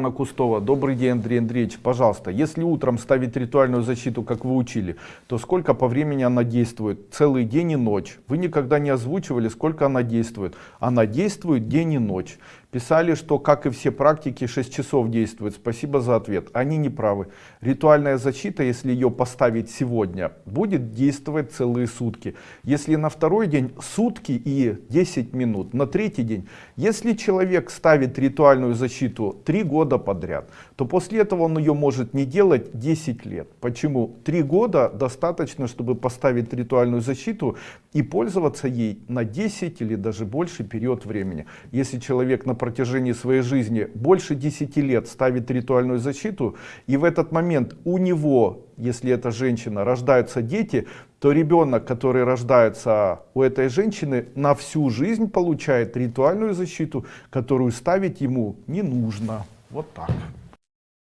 Анна Кустова. Добрый день, Андрей Андреевич. Пожалуйста, если утром ставить ритуальную защиту, как вы учили, то сколько по времени она действует? Целый день и ночь. Вы никогда не озвучивали, сколько она действует. Она действует день и ночь. Писали, что, как и все практики, 6 часов действует. Спасибо за ответ. Они не правы. Ритуальная защита, если ее поставить сегодня, будет действовать целые сутки. Если на второй день сутки и 10 минут, на третий день. Если человек ставит ритуальную защиту 3 года подряд, то после этого он ее может не делать 10 лет. Почему? 3 года достаточно, чтобы поставить ритуальную защиту и пользоваться ей на 10 или даже больше период времени. Если человек, например, протяжении своей жизни больше 10 лет ставит ритуальную защиту, и в этот момент у него, если это женщина, рождаются дети, то ребенок, который рождается у этой женщины, на всю жизнь получает ритуальную защиту, которую ставить ему не нужно. Вот так.